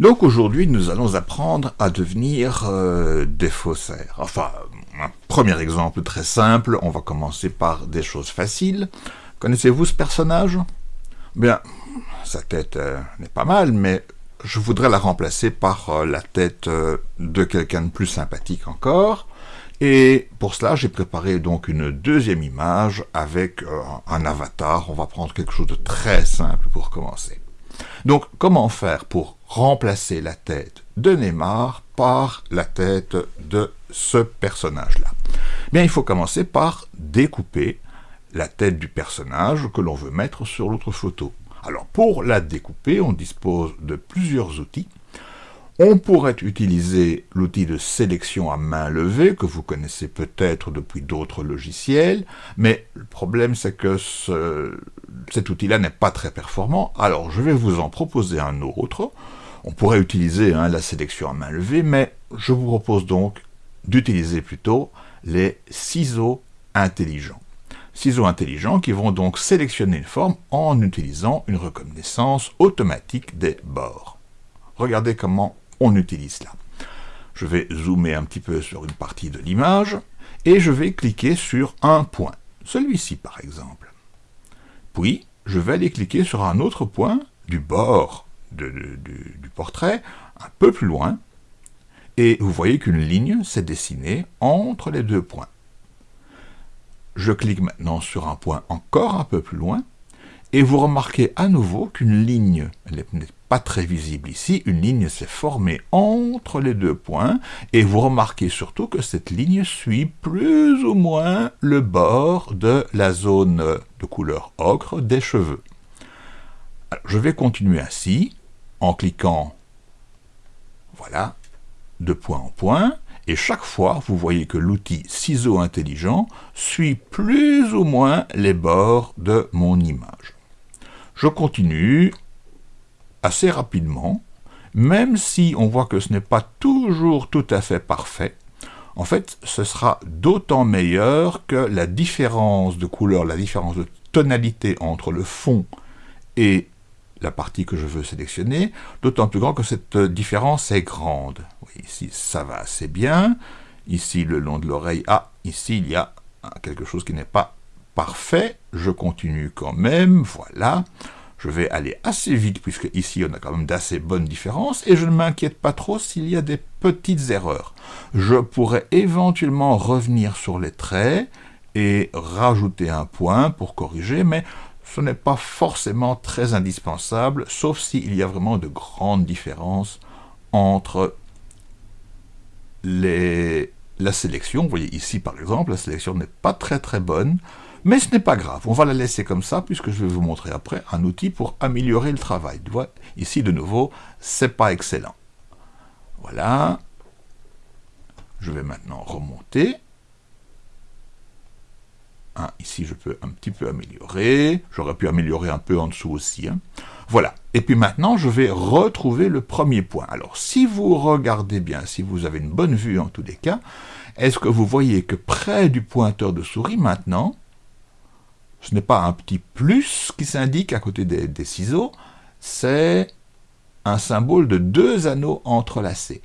Donc aujourd'hui, nous allons apprendre à devenir euh, des faussaires. Enfin, un premier exemple très simple, on va commencer par des choses faciles. Connaissez-vous ce personnage? Bien, sa tête euh, n'est pas mal, mais je voudrais la remplacer par euh, la tête de quelqu'un de plus sympathique encore. Et pour cela, j'ai préparé donc une deuxième image avec un avatar. On va prendre quelque chose de très simple pour commencer. Donc, comment faire pour remplacer la tête de Neymar par la tête de ce personnage-là Bien, il faut commencer par découper la tête du personnage que l'on veut mettre sur l'autre photo. Alors, pour la découper, on dispose de plusieurs outils. On pourrait utiliser l'outil de sélection à main levée, que vous connaissez peut-être depuis d'autres logiciels, mais le problème c'est que cet outil-là n'est pas très performant, alors je vais vous en proposer un autre. On pourrait utiliser hein, la sélection à main levée, mais je vous propose donc d'utiliser plutôt les ciseaux intelligents. Ciseaux intelligents qui vont donc sélectionner une forme en utilisant une reconnaissance automatique des bords. Regardez comment on utilise cela. Je vais zoomer un petit peu sur une partie de l'image, et je vais cliquer sur un point, celui-ci par exemple. Puis, je vais aller cliquer sur un autre point du bord du portrait, un peu plus loin, et vous voyez qu'une ligne s'est dessinée entre les deux points. Je clique maintenant sur un point encore un peu plus loin, et vous remarquez à nouveau qu'une ligne n'est pas très visible ici, une ligne s'est formée entre les deux points, et vous remarquez surtout que cette ligne suit plus ou moins le bord de la zone de couleur ocre des cheveux. je vais continuer ainsi, en cliquant, voilà, de point en point, et chaque fois, vous voyez que l'outil ciseau intelligent suit plus ou moins les bords de mon image. Je continue assez rapidement, même si on voit que ce n'est pas toujours tout à fait parfait, en fait, ce sera d'autant meilleur que la différence de couleur, la différence de tonalité entre le fond et la partie que je veux sélectionner, d'autant plus grand que cette différence est grande. ici, ça va assez bien. Ici, le long de l'oreille, ah, ici, il y a quelque chose qui n'est pas parfait. Je continue quand même, voilà je vais aller assez vite, puisque ici on a quand même d'assez bonnes différences, et je ne m'inquiète pas trop s'il y a des petites erreurs. Je pourrais éventuellement revenir sur les traits, et rajouter un point pour corriger, mais ce n'est pas forcément très indispensable, sauf s'il y a vraiment de grandes différences entre la sélection. Vous voyez ici par exemple, la sélection n'est pas très très bonne, mais ce n'est pas grave, on va la laisser comme ça, puisque je vais vous montrer après un outil pour améliorer le travail. Ici de nouveau, c'est pas excellent. Voilà. Je vais maintenant remonter. Hein, ici, je peux un petit peu améliorer. J'aurais pu améliorer un peu en dessous aussi. Hein. Voilà. Et puis maintenant, je vais retrouver le premier point. Alors, si vous regardez bien, si vous avez une bonne vue en tous les cas, est-ce que vous voyez que près du pointeur de souris, maintenant, ce n'est pas un petit plus qui s'indique à côté des, ciseaux, c'est un symbole de deux anneaux entrelacés.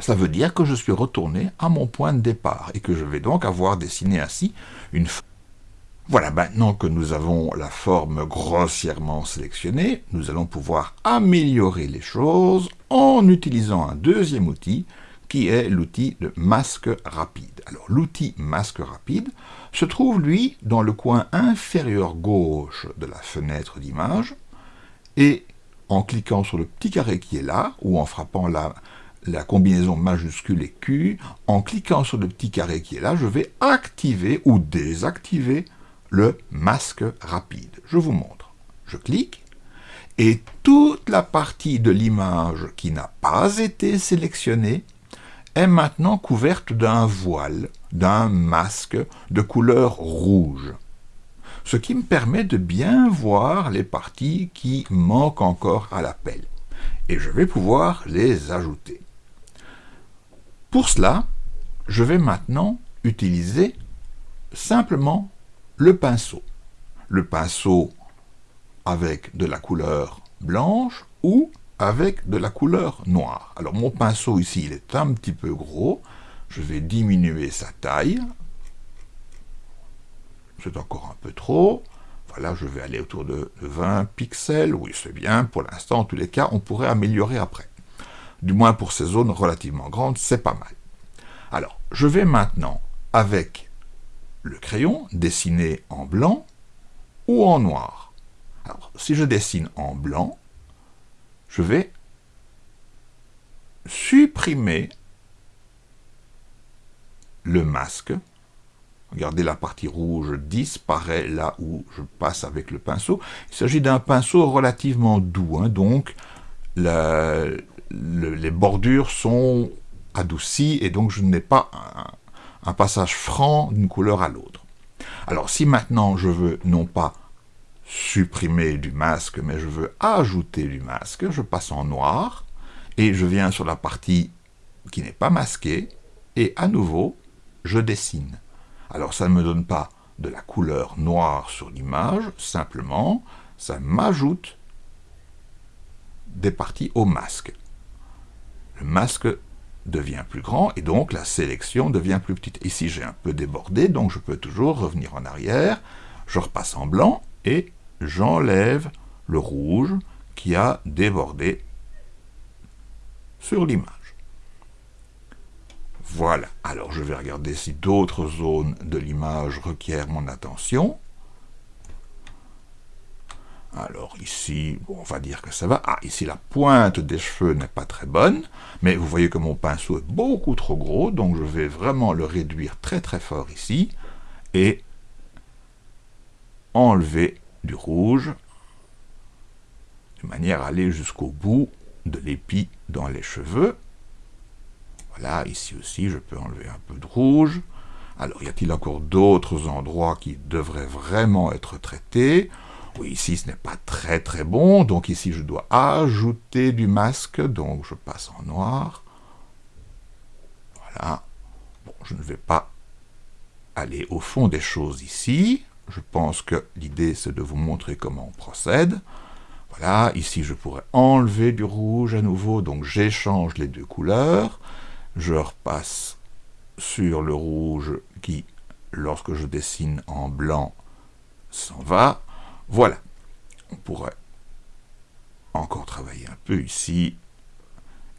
Ça veut dire que je suis retourné à mon point de départ et que je vais donc avoir dessiné ainsi une voilà, maintenant que nous avons la forme grossièrement sélectionnée, nous allons pouvoir améliorer les choses en utilisant un deuxième outil qui est l'outil de masque rapide. Alors l'outil masque rapide se trouve, lui, dans le coin inférieur gauche de la fenêtre d'image, et en cliquant sur le petit carré qui est là, ou en frappant la, la combinaison majuscule et Q, en cliquant sur le petit carré qui est là, je vais activer ou désactiver le masque rapide. Je vous montre. Je clique, et toute la partie de l'image qui n'a pas été sélectionnée est maintenant couverte d'un voile, d'un masque de couleur rouge. Ce qui me permet de bien voir les parties qui manquent encore à l'appel. Et je vais pouvoir les ajouter. Pour cela, je vais maintenant utiliser simplement le pinceau. Le pinceau avec de la couleur blanche ou avec de la couleur noire. Alors mon pinceau ici, il est un petit peu gros. Je vais diminuer sa taille. C'est encore un peu trop. Voilà, je vais aller autour de 20 pixels. Oui, c'est bien. Pour l'instant, en tous les cas, on pourrait améliorer après. Du moins pour ces zones relativement grandes, c'est pas mal. Alors, je vais maintenant, avec le crayon, dessiner en blanc ou en noir. Alors, si je dessine en blanc, je vais supprimer le masque. Regardez, la partie rouge disparaît là où je passe avec le pinceau. Il s'agit d'un pinceau relativement doux, hein, donc les bordures sont adoucies et donc je n'ai pas un passage franc d'une couleur à l'autre. Alors si maintenant je veux non pas supprimer du masque, mais je veux ajouter du masque, je passe en noir, et je viens sur la partie qui n'est pas masquée, et à nouveau, je dessine. Alors ça ne me donne pas de la couleur noire sur l'image, simplement, ça m'ajoute des parties au masque. Le masque devient plus grand, et donc la sélection devient plus petite. Ici, j'ai un peu débordé, donc je peux toujours revenir en arrière, je repasse en blanc, et j'enlève le rouge qui a débordé sur l'image. Voilà, alors je vais regarder si d'autres zones de l'image requièrent mon attention. Alors ici, on va dire que ça va. Ah, ici la pointe des cheveux n'est pas très bonne, mais vous voyez que mon pinceau est beaucoup trop gros, donc je vais vraiment le réduire très très fort ici, et enlever du rouge, de manière à aller jusqu'au bout de l'épi dans les cheveux. Voilà, ici aussi, je peux enlever un peu de rouge. Alors, y a-t-il encore d'autres endroits qui devraient vraiment être traités? Ici, ce n'est pas très très bon, donc ici, je dois ajouter du masque, donc je passe en noir. Voilà. Bon, je ne vais pas aller au fond des choses ici. Je pense que l'idée, c'est de vous montrer comment on procède. Voilà, ici, je pourrais enlever du rouge à nouveau, donc j'échange les deux couleurs. Je repasse sur le rouge qui, lorsque je dessine en blanc, s'en va. Voilà, on pourrait encore travailler un peu ici,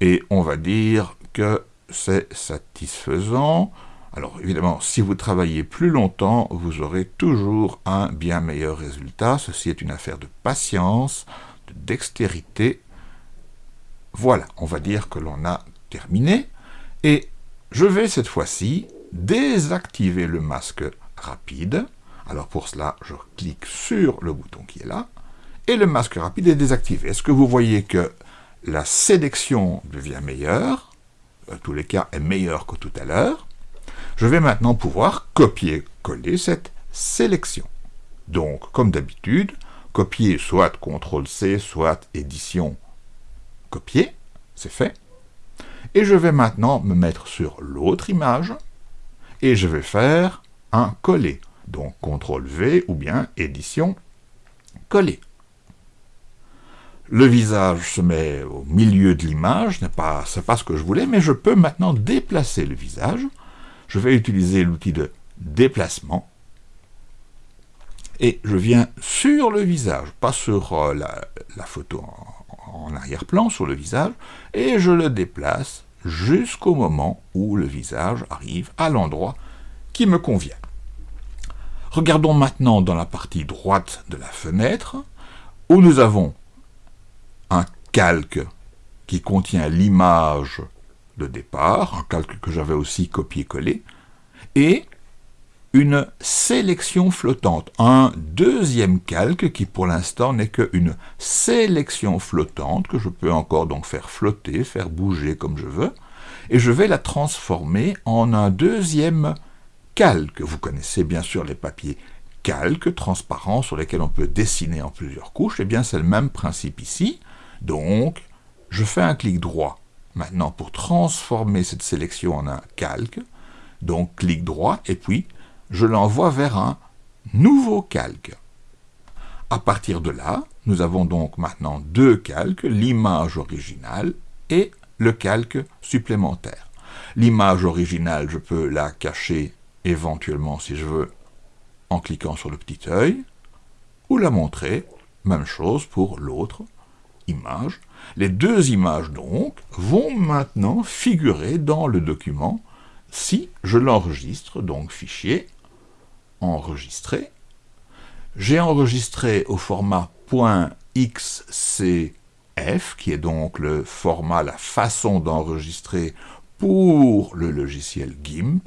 et on va dire que c'est satisfaisant. Alors évidemment, si vous travaillez plus longtemps, vous aurez toujours un bien meilleur résultat. Ceci est une affaire de patience, de dextérité. Voilà, on va dire que l'on a terminé. Et je vais cette fois-ci désactiver le masque rapide. Alors pour cela, je clique sur le bouton qui est là, et le masque rapide est désactivé. Est-ce que vous voyez que la sélection devient meilleure En tous les cas, est meilleure que tout à l'heure je vais maintenant pouvoir copier-coller cette sélection. Donc, comme d'habitude, copier soit CTRL-C, soit édition copier, c'est fait. Et je vais maintenant me mettre sur l'autre image, et je vais faire un coller. Donc, CTRL-V ou bien édition coller. Le visage se met au milieu de l'image, ce n'est pas, ce que je voulais, mais je peux maintenant déplacer le visage je vais utiliser l'outil de déplacement, et je viens sur le visage, pas sur euh, la, photo en arrière-plan, sur le visage, et je le déplace jusqu'au moment où le visage arrive à l'endroit qui me convient. Regardons maintenant dans la partie droite de la fenêtre, où nous avons un calque qui contient l'image de départ, un calque que j'avais aussi copié-collé, et une sélection flottante, un deuxième calque qui pour l'instant n'est qu'une sélection flottante que je peux encore donc faire flotter, faire bouger comme je veux, et je vais la transformer en un deuxième calque. Vous connaissez bien sûr les papiers calques transparents sur lesquels on peut dessiner en plusieurs couches, eh bien c'est le même principe ici. Donc, je fais un clic droit maintenant pour transformer cette sélection en un calque. Donc clic droit et puis je l'envoie vers un nouveau calque. À partir de là, nous avons donc maintenant deux calques, l'image originale et le calque supplémentaire. L'image originale, je peux la cacher éventuellement si je veux en cliquant sur le petit œil, ou la montrer, même chose pour l'autre image. Les deux images donc vont maintenant figurer dans le document si je l'enregistre, donc fichier, enregistrer. J'ai enregistré au format .xcf, qui est donc le format, la façon d'enregistrer pour le logiciel GIMP.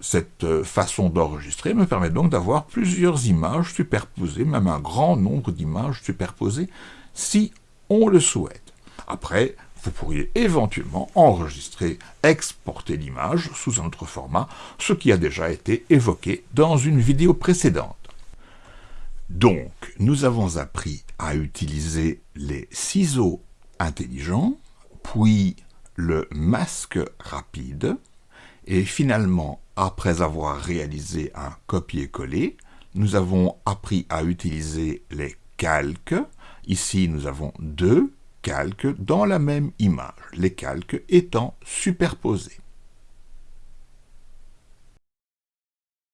Cette euh, façon d'enregistrer me permet donc d'avoir plusieurs images superposées, même un grand nombre d'images superposées, si on le souhaite. Après, vous pourriez éventuellement enregistrer, exporter l'image sous un autre format, ce qui a déjà été évoqué dans une vidéo précédente. Donc, nous avons appris à utiliser les ciseaux intelligents, puis le masque rapide, et finalement, après avoir réalisé un copier-coller, nous avons appris à utiliser les calques. Ici, nous avons deux calques dans la même image, les calques étant superposés.